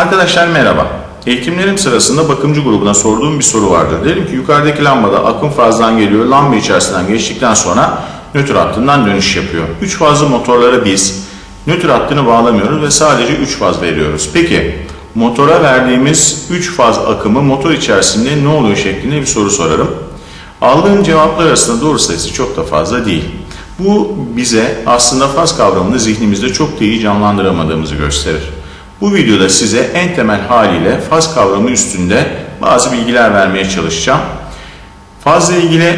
Arkadaşlar merhaba. Eğitimlerim sırasında bakımcı grubuna sorduğum bir soru vardı. Dedim ki yukarıdaki lambada akım fazdan geliyor. Lamba içerisinden geçtikten sonra nötr hattından dönüş yapıyor. 3 fazlı motorlara biz nötr hattını bağlamıyoruz ve sadece 3 faz veriyoruz. Peki motora verdiğimiz 3 faz akımı motor içerisinde ne oluyor şeklinde bir soru sorarım. Aldığım cevaplar arasında doğru sayısı çok da fazla değil. Bu bize aslında faz kavramını zihnimizde çok da iyi canlandıramadığımızı gösterir. Bu videoda size en temel haliyle faz kavramı üstünde bazı bilgiler vermeye çalışacağım. Fazla ilgili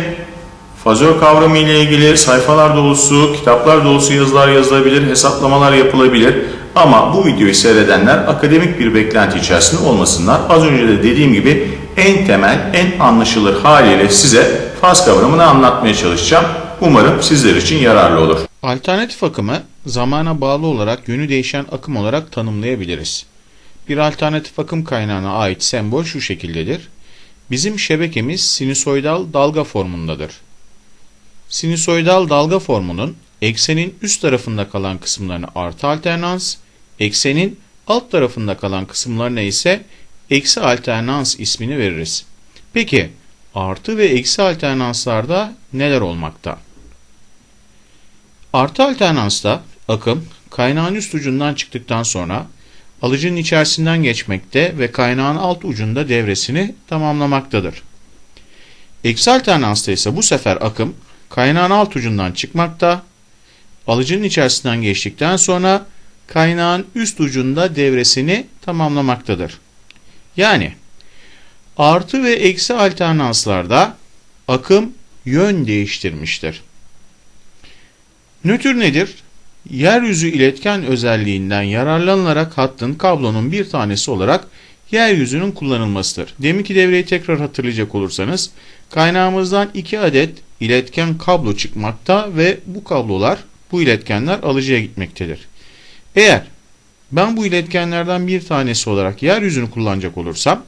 fazör kavramı ile ilgili sayfalar dolusu, kitaplar dolusu yazılar yazılabilir, hesaplamalar yapılabilir. Ama bu videoyu seyredenler akademik bir beklenti içerisinde olmasınlar. Az önce de dediğim gibi en temel, en anlaşılır haliyle size faz kavramını anlatmaya çalışacağım. Umarım sizler için yararlı olur. Alternatif akımı zamana bağlı olarak yönü değişen akım olarak tanımlayabiliriz. Bir alternatif akım kaynağına ait sembol şu şekildedir. Bizim şebekemiz sinüsoidal dalga formundadır. Sinüsoidal dalga formunun eksenin üst tarafında kalan kısımlarına artı alternans, eksenin alt tarafında kalan kısımlarına ise eksi alternans ismini veririz. Peki artı ve eksi alternanslarda neler olmakta? Artı alternansta akım kaynağın üst ucundan çıktıktan sonra alıcının içerisinden geçmekte ve kaynağın alt ucunda devresini tamamlamaktadır. Eksi alternansta ise bu sefer akım kaynağın alt ucundan çıkmakta, alıcının içerisinden geçtikten sonra kaynağın üst ucunda devresini tamamlamaktadır. Yani artı ve eksi alternanslarda akım yön değiştirmiştir. Nötr nedir? Yeryüzü iletken özelliğinden yararlanılarak hattın kablonun bir tanesi olarak yeryüzünün kullanılmasıdır. Deminki devreyi tekrar hatırlayacak olursanız kaynağımızdan iki adet iletken kablo çıkmakta ve bu kablolar bu iletkenler alıcıya gitmektedir. Eğer ben bu iletkenlerden bir tanesi olarak yeryüzünü kullanacak olursam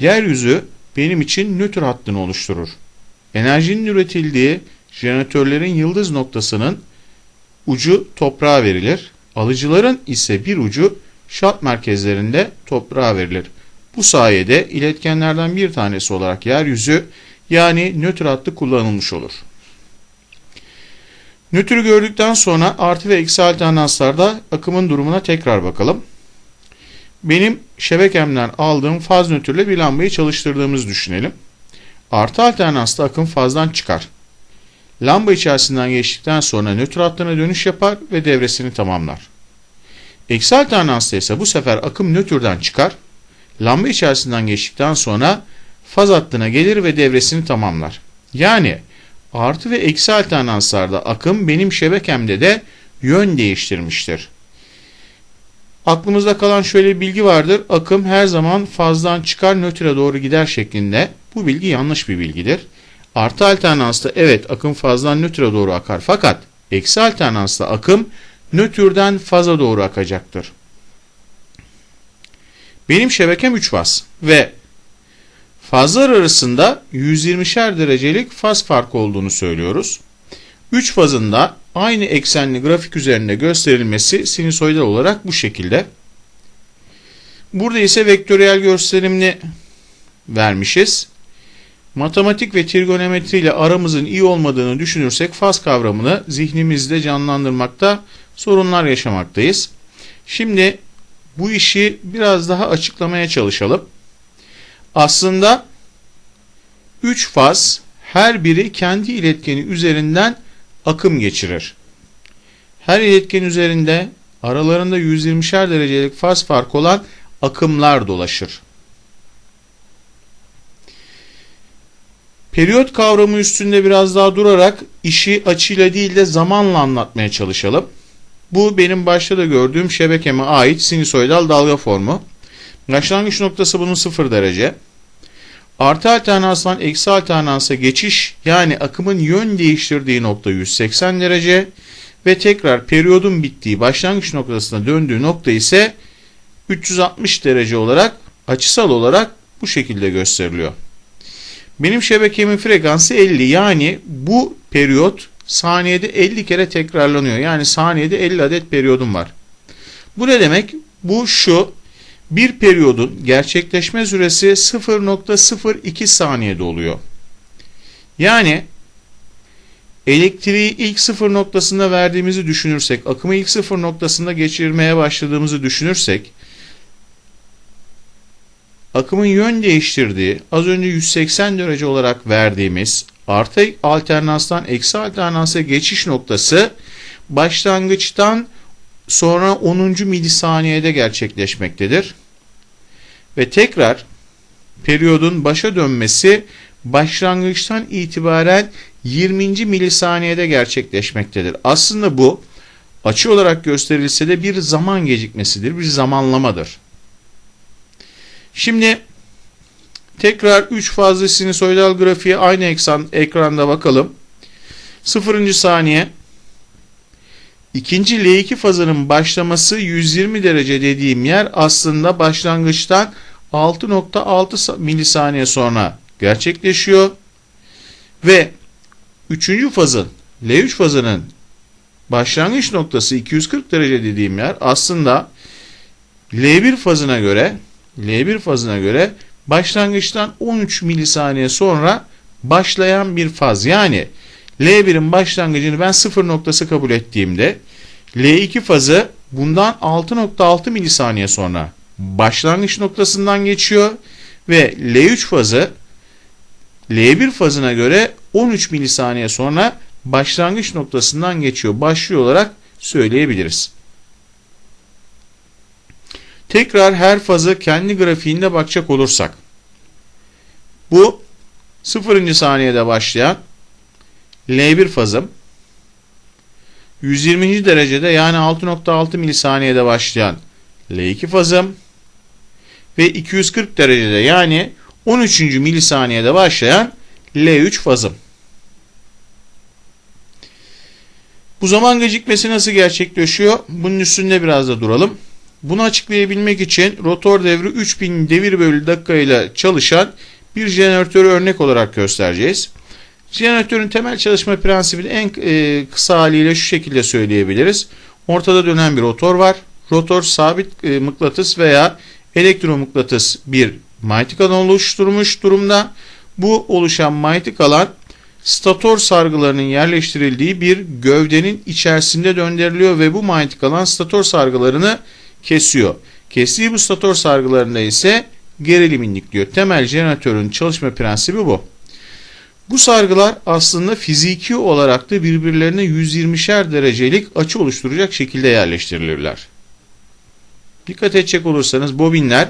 yeryüzü benim için nötr hattını oluşturur. Enerjinin üretildiği jeneratörlerin yıldız noktasının ucu toprağa verilir. Alıcıların ise bir ucu şart merkezlerinde toprağa verilir. Bu sayede iletkenlerden bir tanesi olarak yeryüzü yani nötr hattı kullanılmış olur. Nötrü gördükten sonra artı ve eksi alternanslarda akımın durumuna tekrar bakalım. Benim şebekemden aldığım faz nötrle bir lambayı çalıştırdığımızı düşünelim. Artı alternansta akım fazdan çıkar. Lamba içerisinden geçtikten sonra nötr hattına dönüş yapar ve devresini tamamlar. Eksi alternansta ise bu sefer akım nötrden çıkar. Lamba içerisinden geçtikten sonra faz hattına gelir ve devresini tamamlar. Yani artı ve eksi alternanslarda akım benim şebekemde de yön değiştirmiştir. Aklımızda kalan şöyle bir bilgi vardır. Akım her zaman fazdan çıkar nötre doğru gider şeklinde. Bu bilgi yanlış bir bilgidir. Artı alternansta evet akım fazdan nötre doğru akar fakat eksi alternansta akım nötrden faza doğru akacaktır. Benim şebekem 3 faz ve fazlar arasında 120'şer derecelik faz farkı olduğunu söylüyoruz. 3 fazın da aynı eksenli grafik üzerinde gösterilmesi sinüsoidal olarak bu şekilde. Burada ise vektöriyel gösterimini vermişiz. Matematik ve trigonometri ile aramızın iyi olmadığını düşünürsek faz kavramını zihnimizde canlandırmakta sorunlar yaşamaktayız. Şimdi bu işi biraz daha açıklamaya çalışalım. Aslında 3 faz her biri kendi iletkeni üzerinden akım geçirir. Her iletken üzerinde aralarında 120'şer derecelik faz farkı olan akımlar dolaşır. Periyot kavramı üstünde biraz daha durarak işi açıyla değil de zamanla anlatmaya çalışalım. Bu benim başta da gördüğüm şebekeme ait sinüsoidal dalga formu. Başlangıç noktası bunun 0 derece. Artı alternansdan eksi alternansa geçiş yani akımın yön değiştirdiği nokta 180 derece ve tekrar periyodun bittiği başlangıç noktasına döndüğü nokta ise 360 derece olarak açısal olarak bu şekilde gösteriliyor. Benim şebekemin frekansı 50 yani bu periyot saniyede 50 kere tekrarlanıyor. Yani saniyede 50 adet periyodum var. Bu ne demek? Bu şu bir periyodun gerçekleşme süresi 0.02 saniyede oluyor. Yani elektriği ilk sıfır noktasında verdiğimizi düşünürsek, akımı ilk sıfır noktasında geçirmeye başladığımızı düşünürsek, akımın yön değiştirdiği, az önce 180 derece olarak verdiğimiz artı alternanstan eksi alternansa geçiş noktası başlangıçtan sonra 10. milisaniyede gerçekleşmektedir. Ve tekrar periyodun başa dönmesi başlangıçtan itibaren 20. milisaniyede gerçekleşmektedir. Aslında bu açı olarak gösterilse de bir zaman gecikmesidir, bir zamanlamadır. Şimdi tekrar 3 fazlı sinusoidal grafiğe aynı ekran, ekranda bakalım. 0. saniye İkinci L2 fazının başlaması 120 derece dediğim yer aslında başlangıçtan 6.6 milisaniye sonra gerçekleşiyor. Ve üçüncü fazın L3 fazının başlangıç noktası 240 derece dediğim yer aslında L1 fazına göre L1 fazına göre başlangıçtan 13 milisaniye sonra başlayan bir faz. Yani L1'in başlangıcını ben sıfır noktası kabul ettiğimde L2 fazı bundan 6.6 milisaniye sonra başlangıç noktasından geçiyor ve L3 fazı L1 fazına göre 13 milisaniye sonra başlangıç noktasından geçiyor. Başlıyor olarak söyleyebiliriz. Tekrar her fazı kendi grafiğinde bakacak olursak. Bu 0. saniyede başlayan L1 fazım 120. derecede yani 6.6 milisaniyede başlayan L2 fazım ve 240 derecede yani 13. milisaniyede başlayan L3 fazım. Bu zaman gecikmesi nasıl gerçekleşiyor? Bunun üstünde biraz da duralım. Bunu açıklayabilmek için rotor devri 3000 devir bölü dakika ile çalışan bir jeneratörü örnek olarak göstereceğiz. Jeneratörün temel çalışma prensibini en e, kısa haliyle şu şekilde söyleyebiliriz. Ortada dönen bir rotor var. Rotor sabit e, mıknatıs veya elektromıknatıs bir manyetik alan oluşturmuş durumda. Bu oluşan manyetik alan stator sargılarının yerleştirildiği bir gövdenin içerisinde döndürülüyor ve bu manyetik alan stator sargılarını kesiyor. Kestiği bu stator sargılarında ise gerilim indikliyor. Temel jeneratörün çalışma prensibi bu. Bu sargılar aslında fiziki olarak da birbirlerine 120'şer derecelik açı oluşturacak şekilde yerleştirilirler. Dikkat edecek olursanız bobinler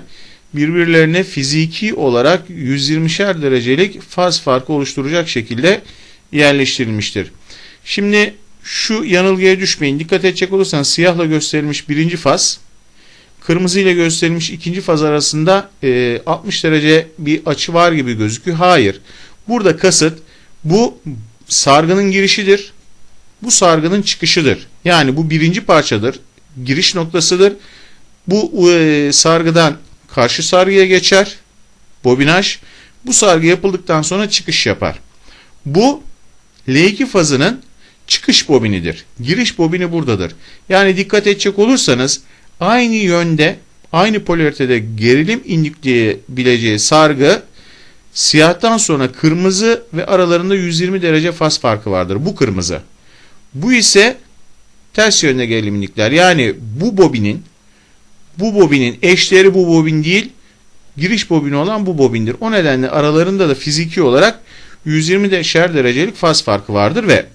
birbirlerine fiziki olarak 120'şer derecelik faz farkı oluşturacak şekilde yerleştirilmiştir. Şimdi şu yanılgıya düşmeyin. Dikkat edecek olursanız siyahla gösterilmiş birinci faz, kırmızı ile gösterilmiş ikinci faz arasında e, 60 derece bir açı var gibi gözüküyor. Hayır. Burada kasıt bu sargının girişidir. Bu sargının çıkışıdır. Yani bu birinci parçadır. Giriş noktasıdır. Bu e, sargıdan karşı sargıya geçer. Bobinaj. Bu sargı yapıldıktan sonra çıkış yapar. Bu L2 fazının çıkış bobinidir. Giriş bobini buradadır. Yani dikkat edecek olursanız aynı yönde aynı polaritede gerilim indikleyebileceği sargı siyahtan sonra kırmızı ve aralarında 120 derece faz farkı vardır. Bu kırmızı. Bu ise ters yönde gerilim indikler. Yani bu bobinin bu bobinin eşleri bu bobin değil giriş bobini olan bu bobindir. O nedenle aralarında da fiziki olarak 120 derecelik faz farkı vardır ve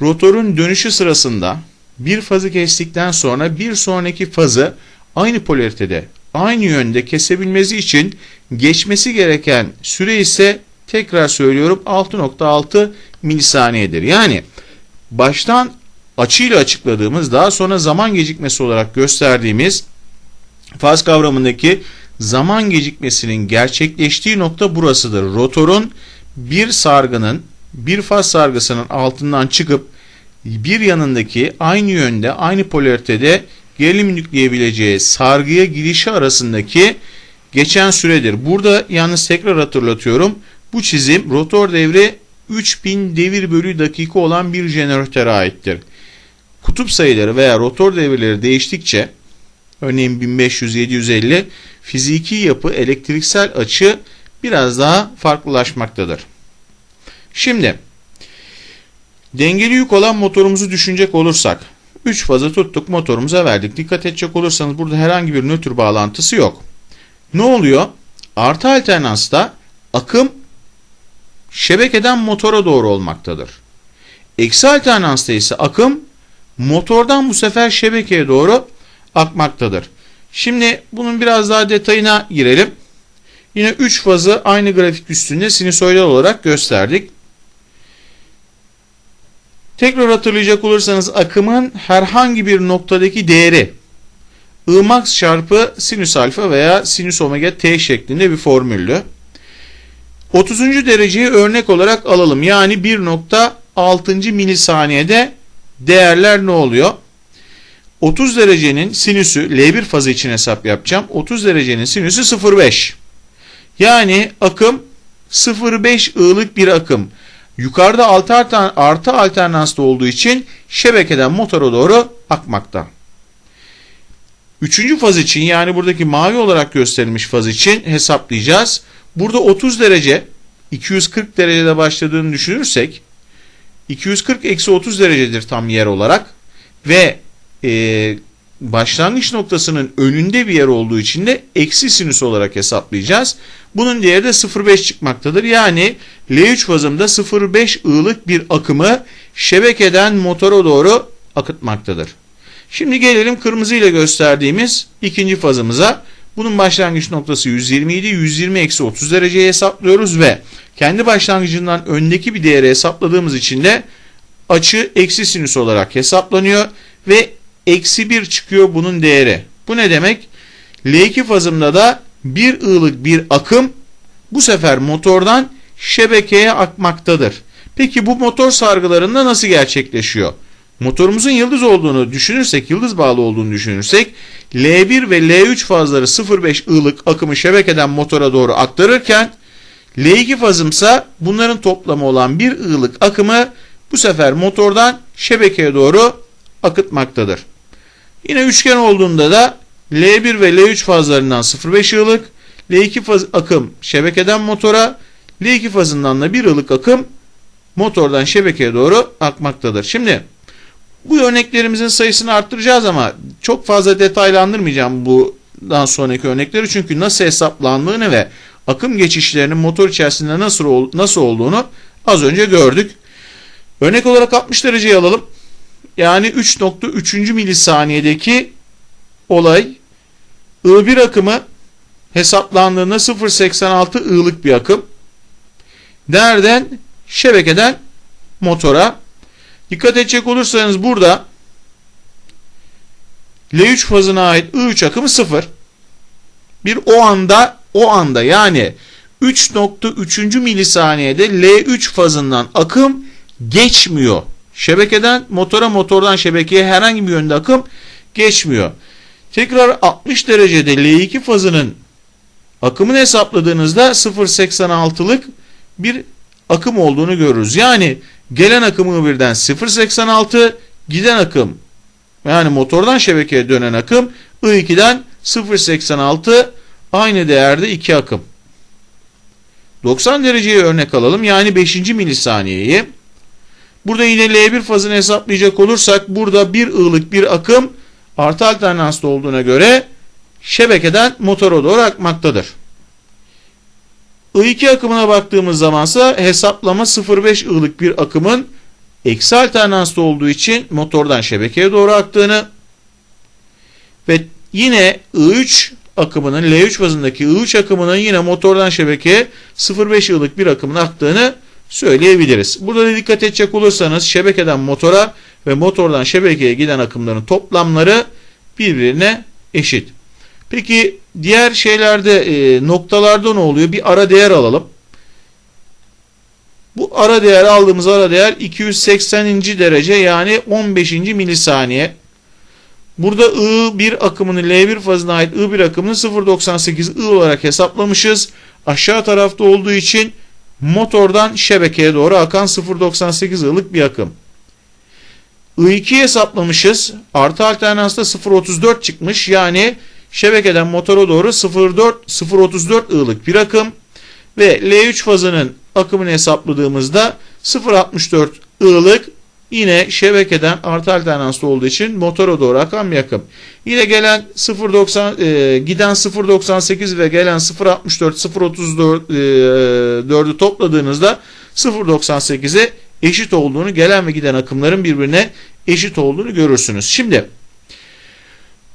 rotorun dönüşü sırasında bir fazı kestikten sonra bir sonraki fazı aynı polaritede aynı yönde kesebilmesi için geçmesi gereken süre ise tekrar söylüyorum 6.6 milisaniyedir. Yani baştan açıyla açıkladığımız daha sonra zaman gecikmesi olarak gösterdiğimiz faz kavramındaki zaman gecikmesinin gerçekleştiği nokta burasıdır. Rotorun bir sargının bir faz sargısının altından çıkıp bir yanındaki aynı yönde aynı polaritede gerilim yükleyebileceği sargıya girişi arasındaki geçen süredir. Burada yalnız tekrar hatırlatıyorum. Bu çizim rotor devri 3000 devir bölü dakika olan bir jeneratöre aittir. Kutup sayıları veya rotor devirleri değiştikçe Örneğin 1500-750 fiziki yapı, elektriksel açı biraz daha farklılaşmaktadır. Şimdi dengeli yük olan motorumuzu düşünecek olursak 3 fazı tuttuk motorumuza verdik. Dikkat edecek olursanız burada herhangi bir nötr bağlantısı yok. Ne oluyor? Artı alternansta akım şebekeden motora doğru olmaktadır. Eksi alternansta ise akım motordan bu sefer şebekeye doğru akmaktadır. Şimdi bunun biraz daha detayına girelim. Yine 3 fazı aynı grafik üstünde sinüsoidal olarak gösterdik. Tekrar hatırlayacak olursanız akımın herhangi bir noktadaki değeri I max çarpı sinüs alfa veya sinüs omega t şeklinde bir formüllü. 30. dereceyi örnek olarak alalım. Yani 1.6. milisaniyede değerler ne oluyor? 30 derecenin sinüsü L1 fazı için hesap yapacağım. 30 derecenin sinüsü 0.5. Yani akım 0.5 ığlık bir akım. Yukarıda altı artı alternansta olduğu için şebekeden motora doğru akmakta. Üçüncü faz için yani buradaki mavi olarak gösterilmiş faz için hesaplayacağız. Burada 30 derece 240 derecede başladığını düşünürsek 240 eksi 30 derecedir tam yer olarak ve e, başlangıç noktasının önünde bir yer olduğu için de eksi sinüs olarak hesaplayacağız. Bunun değeri de 0.5 çıkmaktadır. Yani L3 fazımda 0.5 ığlık bir akımı şebekeden motora doğru akıtmaktadır. Şimdi gelelim kırmızı ile gösterdiğimiz ikinci fazımıza. Bunun başlangıç noktası 120 idi. 120 eksi 30 dereceye hesaplıyoruz ve kendi başlangıcından öndeki bir değeri hesapladığımız için de açı eksi sinüs olarak hesaplanıyor ve eksi 1 çıkıyor bunun değeri. Bu ne demek? L2 fazımda da bir ığlık bir akım bu sefer motordan şebekeye akmaktadır. Peki bu motor sargılarında nasıl gerçekleşiyor? Motorumuzun yıldız olduğunu düşünürsek, yıldız bağlı olduğunu düşünürsek L1 ve L3 fazları 0.5 ığlık akımı şebekeden motora doğru aktarırken L2 fazımsa bunların toplamı olan bir ığlık akımı bu sefer motordan şebekeye doğru akıtmaktadır. Yine üçgen olduğunda da L1 ve L3 fazlarından 0.5 ığlık, L2 faz akım şebekeden motora, L2 fazından da 1 ığlık akım motordan şebekeye doğru akmaktadır. Şimdi bu örneklerimizin sayısını arttıracağız ama çok fazla detaylandırmayacağım bundan sonraki örnekleri çünkü nasıl hesaplandığını ve akım geçişlerinin motor içerisinde nasıl nasıl olduğunu az önce gördük. Örnek olarak 60 dereceyi alalım. Yani 3.3. milisaniyedeki olay I1 akımı hesaplandığında 0.86 I'lık bir akım. Nereden? Şebekeden motora. Dikkat edecek olursanız burada L3 fazına ait I3 akımı 0. Bir o anda o anda yani 3.3. milisaniyede L3 fazından akım geçmiyor. Şebekeden motora motordan şebekeye herhangi bir yönde akım geçmiyor. Tekrar 60 derecede L2 fazının akımını hesapladığınızda 0.86'lık bir akım olduğunu görürüz. Yani gelen akımı birden 0.86 giden akım yani motordan şebekeye dönen akım I2'den 0.86 aynı değerde 2 akım. 90 dereceye örnek alalım. Yani 5. milisaniyeyi. Burada yine L1 fazını hesaplayacak olursak burada bir ığlık bir akım artı alternansta olduğuna göre şebekeden motora doğru akmaktadır. I2 akımına baktığımız zamansa hesaplama 0.5 ığlık bir akımın eksi alternansta olduğu için motordan şebekeye doğru aktığını ve yine I3 akımının L3 fazındaki I3 akımının yine motordan şebekeye 0.5 ığlık bir akımın aktığını söyleyebiliriz. Burada da dikkat edecek olursanız şebekeden motora ve motordan şebekeye giden akımların toplamları birbirine eşit. Peki diğer şeylerde e, noktalarda ne oluyor? Bir ara değer alalım. Bu ara değer aldığımız ara değer 280. derece yani 15. milisaniye. Burada I1 akımını L1 fazına ait I1 akımını 0.98 I olarak hesaplamışız. Aşağı tarafta olduğu için motordan şebekeye doğru akan 0.98 I'lık bir akım. I2 hesaplamışız. Artı alternansta 0.34 çıkmış. Yani şebekeden motora doğru 0.4 0.34 I'lık bir akım ve L3 fazının akımını hesapladığımızda 0.64 I'lık yine şebekeden artı alternanslı olduğu için motora doğru akan bir. Yine gelen 0.90 e, giden 0.98 ve gelen 0.64 0.34 e, topladığınızda 0.98'e eşit olduğunu gelen ve giden akımların birbirine eşit olduğunu görürsünüz. Şimdi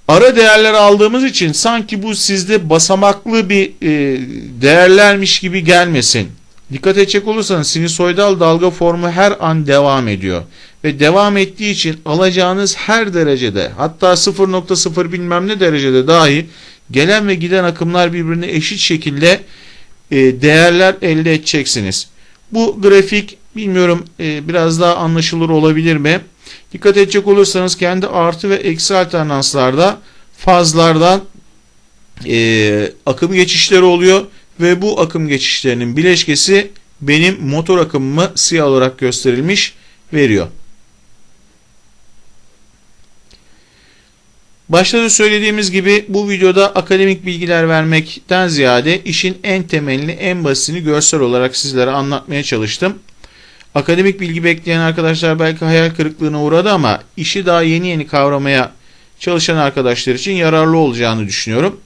ara değerler aldığımız için sanki bu sizde basamaklı bir e, değerlermiş gibi gelmesin. Dikkat edecek olursanız sinüsoidal dalga formu her an devam ediyor. Ve devam ettiği için alacağınız her derecede hatta 0.0 bilmem ne derecede dahi gelen ve giden akımlar birbirine eşit şekilde e, değerler elde edeceksiniz. Bu grafik bilmiyorum e, biraz daha anlaşılır olabilir mi? Dikkat edecek olursanız kendi artı ve eksi alternanslarda fazlardan e, akım geçişleri oluyor ve bu akım geçişlerinin bileşkesi benim motor akımımı siyah olarak gösterilmiş veriyor. Başta da söylediğimiz gibi bu videoda akademik bilgiler vermekten ziyade işin en temelini en basitini görsel olarak sizlere anlatmaya çalıştım. Akademik bilgi bekleyen arkadaşlar belki hayal kırıklığına uğradı ama işi daha yeni yeni kavramaya çalışan arkadaşlar için yararlı olacağını düşünüyorum.